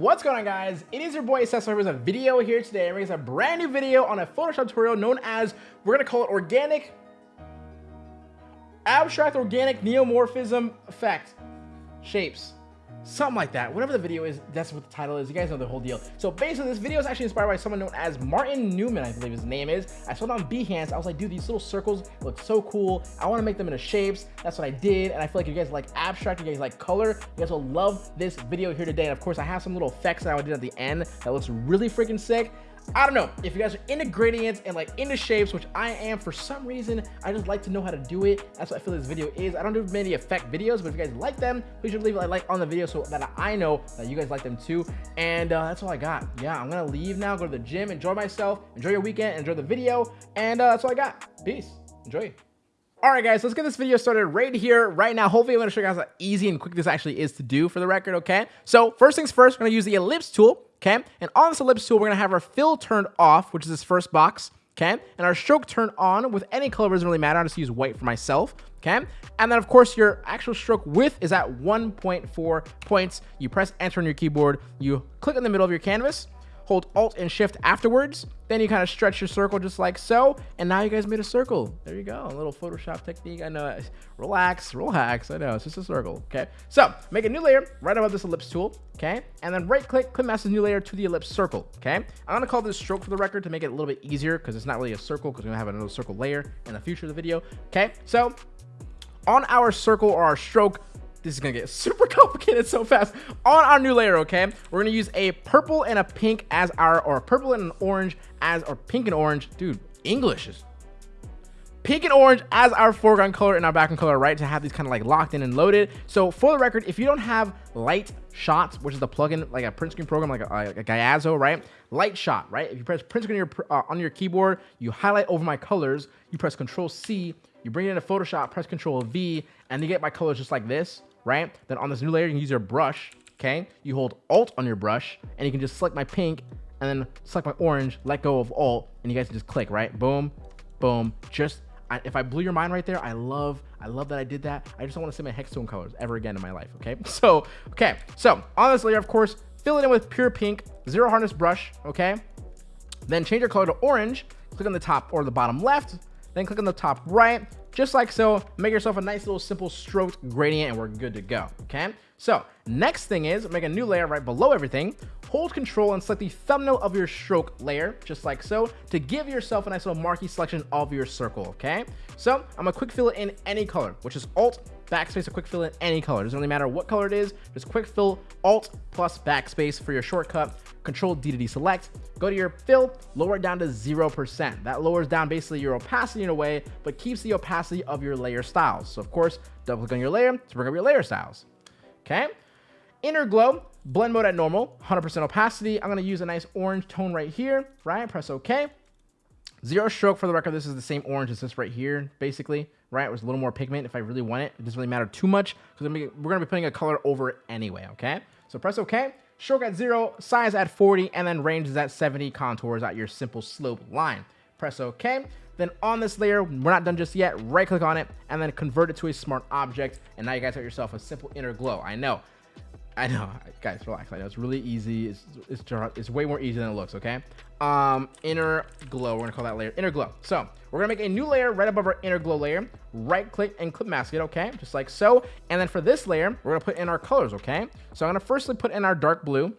what's going on guys? It is your boy Cesar with a video here today. I'm making a brand new video on a Photoshop tutorial known as, we're gonna call it organic, abstract organic neomorphism effect shapes something like that. Whatever the video is that's what the title is. You guys know the whole deal. So basically this video is actually inspired by someone known as martin newman i believe his name is. I saw it on behance. I was like dude these little circles look so cool. I want to make them into shapes. That's what i did and i feel like you guys like abstract you guys like color you guys will love this video here today. And of course i have some little effects that i did at the end that looks really freaking sick I don't know if you guys are into gradients and like into shapes, which I am for some reason. I just like to know how to do it. That's what I feel this video is. I don't do many effect videos, but if you guys like them, please leave a like on the video so that I know that you guys like them too. And uh, that's all I got. Yeah, I'm gonna leave now, go to the gym, enjoy myself, enjoy your weekend, enjoy the video, and uh, that's all I got. Peace. Enjoy. All right, guys, let's get this video started right here, right now. Hopefully, I'm to show you guys how easy and quick this actually is to do for the record, okay? So first things first, we're to use the ellipse tool okay? And on this ellipse tool, we're gonna have our fill turned off, which is this first box, okay? And our stroke turned on with any color doesn't really matter. I'll just use white for myself, okay? And then of course your actual stroke width is at 1.4 points. You press enter on your keyboard, you click in the middle of your canvas, hold alt and shift afterwards then you kind of stretch your circle just like so and now you guys made a circle. There you go a little photoshop technique. I know relax relax i know it's just a circle okay? So make a new layer right above this ellipse tool okay? And then right click clip mask new layer to the ellipse circle okay? I'm gonna call this stroke for the record to make it a little bit easier because it's not really a circle because we're gonna have another circle layer in the future of the video okay? So on our circle or our stroke this is gonna get super complicated so fast. On our new layer okay we're gonna use a purple and a pink as our or purple and an orange as or pink and orange dude english is pink and orange as our foreground color and our background color right to have these kind of like locked in and loaded. So for the record if you don't have light shots which is the plugin like a print screen program like a, like a Gyazo right Lightshot right if you press print screen on your, uh, on your keyboard you highlight over my colors you press control c you bring it into photoshop press control v and you get my colors just like this right? Then on this new layer, you can use your brush, okay? You hold Alt on your brush, and you can just select my pink, and then select my orange, let go of Alt, and you guys can just click, right? Boom, boom. Just, I, if I blew your mind right there, I love, I love that I did that. I just don't want to see my hex tone colors ever again in my life, okay? So, okay, so on this layer, of course, fill it in with pure pink, zero hardness brush, okay? Then change your color to orange, click on the top or the bottom left, then click on the top right, just like so. Make yourself a nice little simple stroked gradient and we're good to go, okay? So next thing is make a new layer right below everything. Hold control and select the thumbnail of your stroke layer, just like so, to give yourself a nice little marquee selection of your circle, okay? So I'm gonna quick fill it in any color, which is Alt, backspace, a quick fill in any color. It Doesn't really matter what color it is, just quick fill, Alt plus backspace for your shortcut control D to deselect, go to your fill, lower it down to 0%. That lowers down basically your opacity in a way, but keeps the opacity of your layer styles. So of course, double click on your layer to bring up your layer styles. Okay. Inner glow, blend mode at normal, 100% opacity. I'm to use a nice orange tone right here, right? Press OK. Zero stroke for the record. This is the same orange as this right here, basically, right? It was a little more pigment if I really want it. It doesn't really matter too much because we're to be putting a color over it anyway, okay? So press OK stroke at zero, size at 40, and then range is at 70 contours at your simple slope line. Press OK. Then on this layer, we're not done just yet. Right click on it and then convert it to a smart object. And now you guys got yourself a simple inner glow. I know I know, guys, relax. I know it's really easy. It's, it's, it's way more easy than it looks, okay? Um, inner glow, we're gonna call that layer inner glow. So we're gonna make a new layer right above our inner glow layer. Right click and clip mask it, okay? Just like so. And then for this layer, we're gonna put in our colors, okay? So I'm gonna firstly put in our dark blue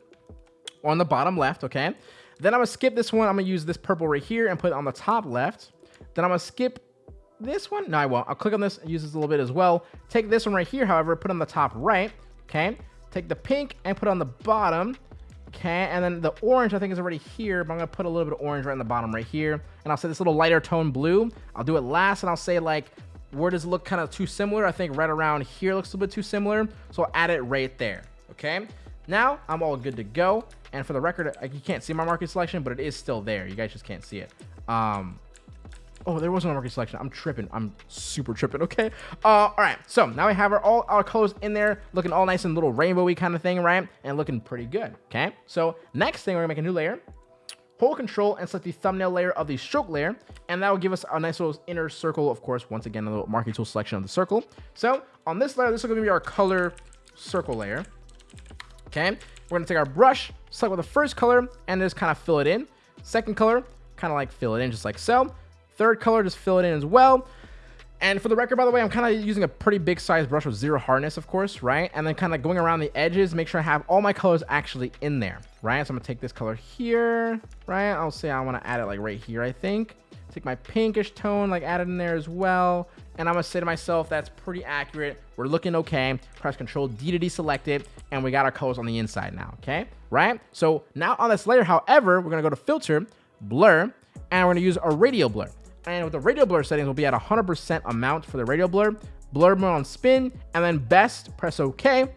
on the bottom left, okay? Then I'm gonna skip this one. I'm gonna use this purple right here and put it on the top left. Then I'm gonna skip this one. No, I won't. I'll click on this and use this a little bit as well. Take this one right here, however, put on the top right, okay? Take the pink and put on the bottom. Okay, and then the orange I think is already here, but I'm gonna put a little bit of orange right in the bottom right here. And I'll say this little lighter tone blue. I'll do it last and I'll say like, where does it look kind of too similar? I think right around here looks a little bit too similar. So I'll add it right there, okay? Now I'm all good to go. And for the record, you can't see my marquee selection, but it is still there. You guys just can't see it. Um, Oh, there was no marquee selection. I'm tripping. I'm super tripping. Okay. Uh, all right. So now we have our all our colors in there, looking all nice and little rainbowy kind of thing, right? And looking pretty good. Okay. So next thing, we're gonna make a new layer. Hold control and select the thumbnail layer of the stroke layer, and that will give us a nice little inner circle. Of course, once again, a little marquee tool selection of the circle. So on this layer, this is gonna be our color circle layer. Okay. we're gonna take our brush, select with the first color, and just kind of fill it in. Second color, kind of like fill it in just like so. Third color, just fill it in as well. And for the record, by the way, I'm kind of using a pretty big size brush with zero hardness, of course, right? And then kind of going around the edges, make sure I have all my colors actually in there, right? So I'm gonna take this color here, right? I'll say I wanna add it like right here, I think. Take my pinkish tone, like add it in there as well. And I'm gonna say to myself, that's pretty accurate. We're looking okay. Press Control D to deselect it, and we got our colors on the inside now, okay? Right? So now on this layer, however, we're gonna go to Filter, Blur, and we're gonna use a Radial Blur. And with the radial blur settings, we'll be at 100% amount for the radial blur, blur mode on spin, and then best, press OK.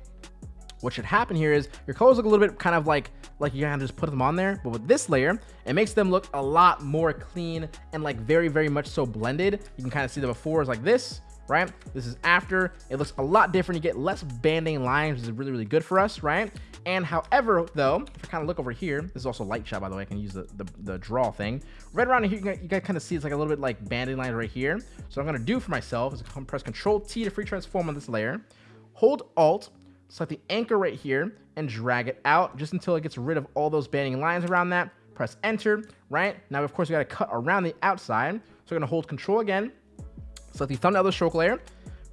What should happen here is your colors look a little bit kind of like like you kind of just put them on there, but with this layer, it makes them look a lot more clean and like very, very much so blended. You can kind of see the befores like this, right? This is after. It looks a lot different. You get less banding lines, which is really, really good for us, right? And however, though, if I kind of look over here, this is also Lightshot, by the way. I can use the, the, the draw thing. Right around here, you you kind of see it's like a little bit like banding lines right here. So I'm going to do for myself is press Control T to free transform on this layer. Hold Alt, select the anchor right here, and drag it out just until it gets rid of all those banding lines around that. Press Enter, right? Now, of course, we got to cut around the outside. So we're going to hold Control again, select the thumbnail of the stroke layer,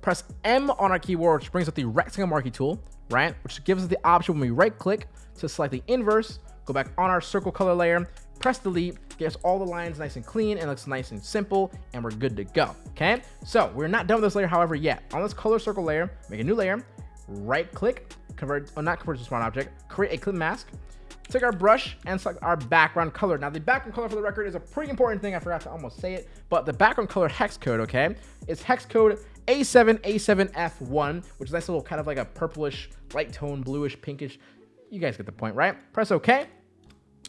press M on our keyboard, which brings up the rectangle marquee tool right? Which gives us the option when we right click to select the inverse, go back on our circle color layer, press delete, gets all the lines nice and clean and looks nice and simple, and we're good to go, okay? So we're not done with this layer, however, yet. On this color circle layer, make a new layer, right click, convert, oh, not convert to smart object, create a clip mask, take our brush and select our background color. Now the background color for the record is a pretty important thing. I forgot to almost say it, but the background color hex code, okay, is hex code A7, A7F1, which is nice little kind of like a purplish, light tone, bluish, pinkish. You guys get the point, right? Press OK.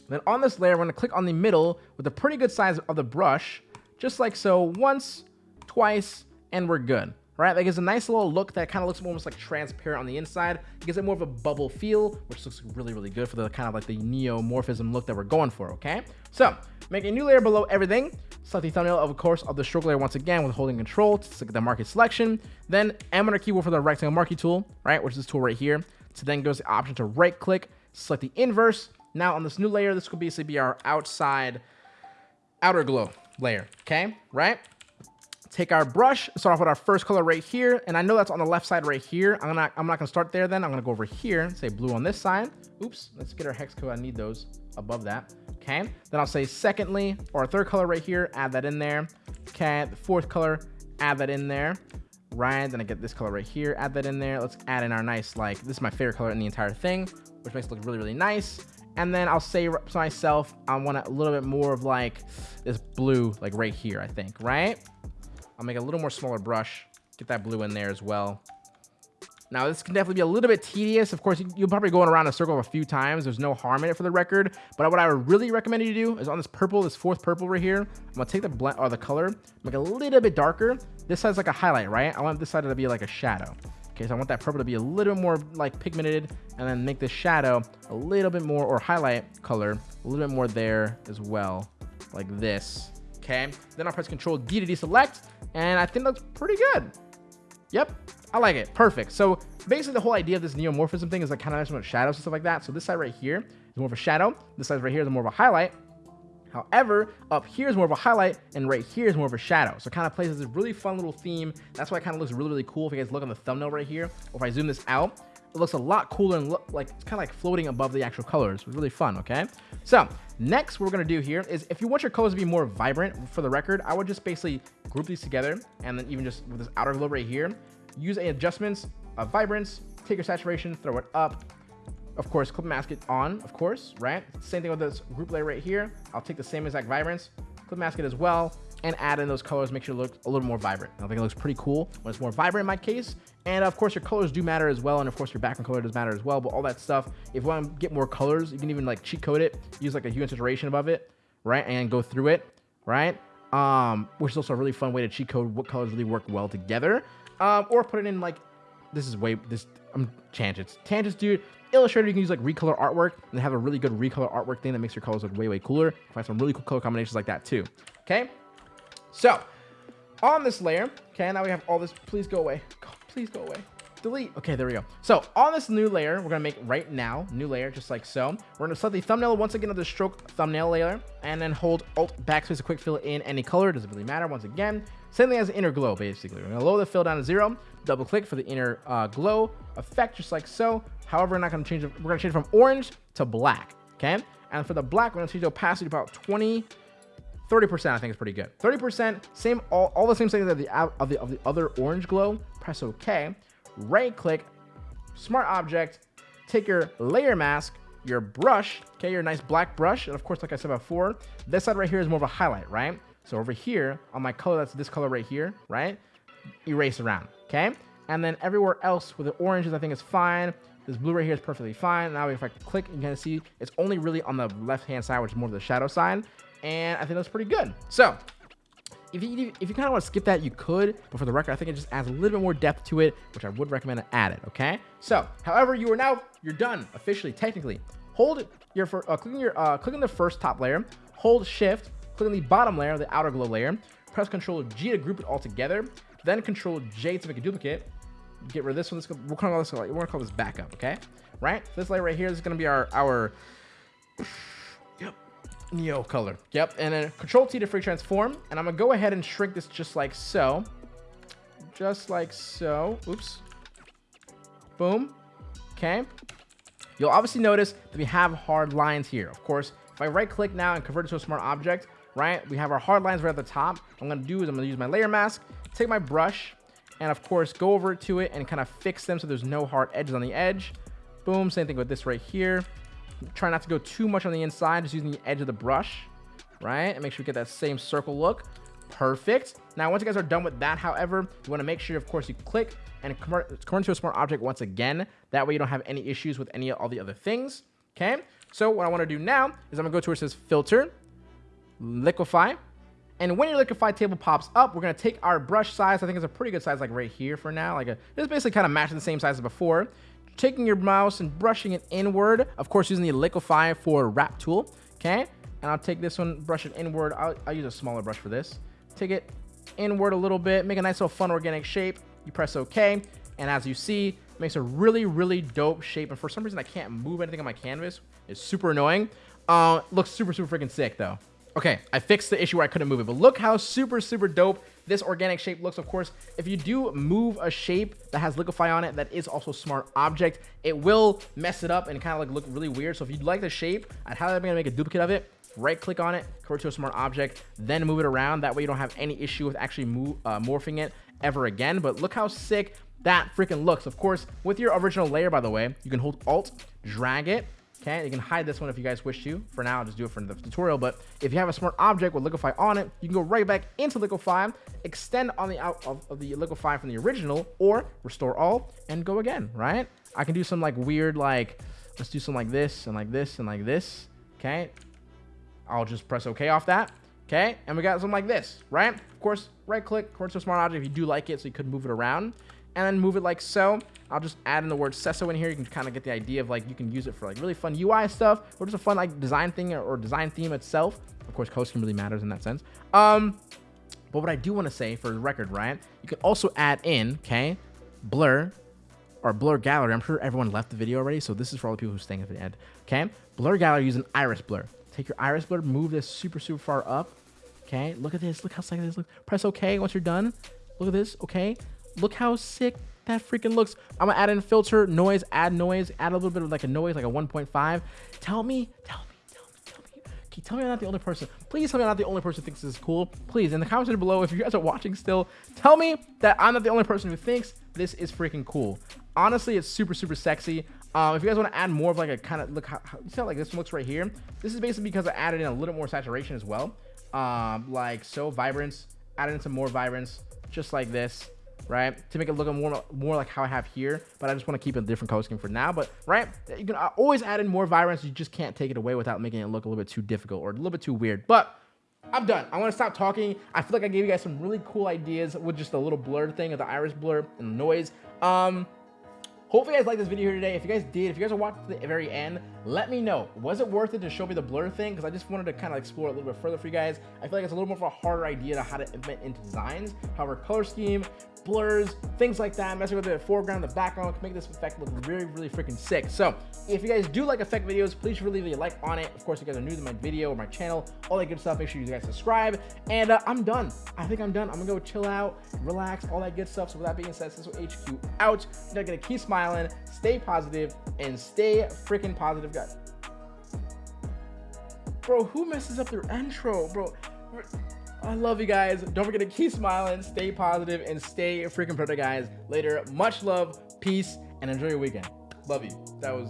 Then on this layer, we're to click on the middle with a pretty good size of the brush, just like so, once, twice, and we're good right? Like it's a nice little look that kind of looks almost like transparent on the inside. It gives it more of a bubble feel, which looks really, really good for the kind of like the neomorphism look that we're going for, okay? So make a new layer below everything. Select the thumbnail, of course, of the stroke layer once again with holding control to select the marquee selection. Then M on our keyboard for the rectangle marquee tool, right? Which is this tool right here. So then goes the option to right click, select the inverse. Now on this new layer, this could basically be our outside outer glow layer, okay? Right? Take our brush, start off with our first color right here. And I know that's on the left side right here. I'm not, I'm not gonna start there then. I'm gonna go over here, and say blue on this side. Oops, let's get our hex code. I need those above that. Okay, then I'll say secondly, or third color right here, add that in there. Okay, the fourth color, add that in there. Right, then I get this color right here, add that in there. Let's add in our nice, like, this is my favorite color in the entire thing, which makes it look really, really nice. And then I'll say to myself, I want a little bit more of like this blue, like right here, I think, right? I'll make a little more smaller brush. Get that blue in there as well. Now, this can definitely be a little bit tedious. Of course, you'll probably go around a circle a few times. There's no harm in it for the record. But what I would really recommend you do is on this purple, this fourth purple right here, I'm to take the blend or uh, the color, make it a little bit darker. This has like a highlight, right? I want this side to be like a shadow. Okay, so I want that purple to be a little more like pigmented and then make this shadow a little bit more or highlight color a little bit more there as well, like this. Okay, then I'll press Control D to deselect and I think that's pretty good. Yep, I like it. Perfect. So basically the whole idea of this neomorphism thing is like kind of nice with shadows and stuff like that. So this side right here is more of a shadow. This side right here is more of a highlight. However, up here is more of a highlight, and right here is more of a shadow. So it kind of plays this really fun little theme. That's why it kind of looks really, really cool. If you guys look on the thumbnail right here, or if I zoom this out, it looks a lot cooler and look like it's kind of like floating above the actual colors. It's really fun, okay? So next what we're gonna do here is if you want your colors to be more vibrant for the record, I would just basically group these together and then even just with this outer glow right here, use a adjustments of vibrance, take your saturation, throw it up, of course, clip mask it on, of course, right? Same thing with this group layer right here. I'll take the same exact vibrance, clip mask it as well, and add in those colors, make sure it looks a little more vibrant. I think it looks pretty cool when it's more vibrant in my case. And of course, your colors do matter as well. And of course, your background color does matter as well. But all that stuff, if you want to get more colors, you can even like cheat code it, use like a hue and saturation above it, right? And go through it, right? Um, which is also a really fun way to cheat code what colors really work well together. Um, or put it in like, this is way, this, I'm um, tangents. Tangents, dude. Illustrator, you can use like recolor artwork and have a really good recolor artwork thing that makes your colors look way, way cooler. Find some really cool color combinations like that too. Okay. So, on this layer, okay, now we have all this. Please go away. Please go away. Delete. Okay, there we go. So on this new layer, we're gonna make right now, new layer, just like so. We're gonna select the thumbnail once again of the stroke thumbnail layer, and then hold Alt backspace to quick fill in any color. It Doesn't really matter. Once again, same thing as inner glow, basically. We're gonna lower the fill down to zero. Double click for the inner uh, glow effect, just like so. However, we're not gonna change it. We're gonna change it from orange to black. Okay, and for the black, we're gonna change the opacity to about 20. 30% I think is pretty good. 30%, same all, all the same settings of the of the of the other orange glow. Press OK right click, smart object, take your layer mask, your brush, okay, your nice black brush, and of course, like I said before, this side right here is more of a highlight, right? So over here, on my color, that's this color right here, right? Erase around, okay? And then everywhere else with the oranges, I think is fine. This blue right here is perfectly fine. Now if I click, you can see it's only really on the left-hand side, which is more of the shadow side. And I think that's pretty good. So if you if you kind of want to skip that, you could. But for the record, I think it just adds a little bit more depth to it, which I would recommend to add it. Okay. So, however, you are now you're done officially, technically. Hold your for uh, clicking your uh, clicking the first top layer. Hold Shift. Click on the bottom layer, the outer glow layer. Press Control G to group it all together. Then Control J to make a duplicate. Get rid of this one. This we're gonna call this we're gonna call this backup. Okay. Right. This layer right here is gonna be our our Neo color. Yep, and then Control T to free transform, and I'm gonna go ahead and shrink this just like so. Just like so. Oops. Boom. Okay. You'll obviously notice that we have hard lines here. Of course, if I right click now and convert it to a smart object, right, we have our hard lines right at the top. What I'm gonna do is I'm gonna use my layer mask, take my brush, and of course, go over to it and kind of fix them so there's no hard edges on the edge. Boom, same thing with this right here. Try not to go too much on the inside, just using the edge of the brush, right? And make sure we get that same circle look. Perfect. Now, once you guys are done with that, however, you want to make sure, of course, you click and convert, convert to a smart object once again. That way you don't have any issues with any of all the other things. Okay. So what I want to do now is I'm going to go to where it says filter, liquify. And when your liquify table pops up, we're going to take our brush size. I think it's a pretty good size, like right here for now. Like a, it's basically kind of matching the same size as before taking your mouse and brushing it inward. Of course, using the liquify for wrap tool. Okay. And I'll take this one, brush it inward. I'll, I'll use a smaller brush for this. Take it inward a little bit, make a nice little fun organic shape. You press OK. And as you see, makes a really, really dope shape. And for some reason, I can't move anything on my canvas. It's super annoying. Uh, looks super, super freaking sick, though. Okay, I fixed the issue where I couldn't move it, but look how super, super dope this organic shape looks. Of course, if you do move a shape that has liquify on it that is also smart object, it will mess it up and kind of like look really weird. So if you'd like the shape, I'd highly recommend make a duplicate of it. Right click on it, convert to a smart object, then move it around. That way you don't have any issue with actually move, uh, morphing it ever again. But look how sick that freaking looks. Of course, with your original layer, by the way, you can hold Alt, drag it, Okay, you can hide this one if you guys wish to. For now, I'll just do it for the tutorial. But if you have a smart object with Liquify on it, you can go right back into Liquify, extend on the out of, of the Liquify from the original, or restore all and go again, right? I can do some like weird, like, let's do some like this and like this and like this. Okay, I'll just press OK off that. Okay, and we got something like this, right? Of course, right click, convert to a smart object if you do like it, so you could move it around and then move it like so. I'll just add in the word Sesso in here. You can kind of get the idea of like you can use it for like really fun UI stuff or just a fun like design thing or, design theme itself. Of course, costing really matters in that sense. Um, but what I do want to say for the record, Ryan, you can also add in, okay, blur or blur gallery. I'm sure everyone left the video already, so this is for all the people who staying at the end. Okay, blur gallery using iris blur. Take your iris blur, move this super super far up. Okay, look at this. Look how sick this looks. Press OK once you're done. Look at this. Okay, look how sick that freaking looks. I'm gonna add in filter, noise, add noise, add a little bit of like a noise, like a 1.5. Tell me, tell me, tell me, tell me. You tell me I'm not the only person? Please tell me I'm not the only person who thinks this is cool. Please, in the comments below, if you guys are watching still, tell me that I'm not the only person who thinks this is freaking cool. Honestly, it's super, super sexy. Um, if you guys want to add more of like a kind of look how, how you see how like this looks right here. This is basically because I added in a little more saturation as well. Um, like so vibrance, added in some more vibrance, just like this right? To make it look more more like how I have here, but I just want to keep a different color scheme for now. But right, you can always add in more vibrance. You just can't take it away without making it look a little bit too difficult or a little bit too weird. But I'm done. I want to stop talking. I feel like I gave you guys some really cool ideas with just a little blur thing of the iris blur and the noise. Um, hopefully you guys liked this video here today. If you guys did, if you guys are watching to the very end, let me know. Was it worth it to show me the blur thing? Because I just wanted to kind of explore a little bit further for you guys. I feel like it's a little more of a harder idea to how to implement into designs. However, color scheme, blurs, things like that, messing with the foreground, the background can make this effect look really, really freaking sick. So if you guys do like effect videos, please really leave a like on it. Of course, if you guys are new to my video or my channel, all that good stuff, make sure you guys subscribe. And uh, I'm done. I think I'm done. I'm gonna go chill out, relax, all that good stuff. So with that being said, Cisco HQ out. You're gonna keep smiling, stay positive, and stay freaking positive, guys. Bro, who messes up their intro, bro? I love you guys. Don't forget to keep smiling, stay positive, and stay freaking productive, guys. Later, much love, peace, and enjoy your weekend. Love you. That was.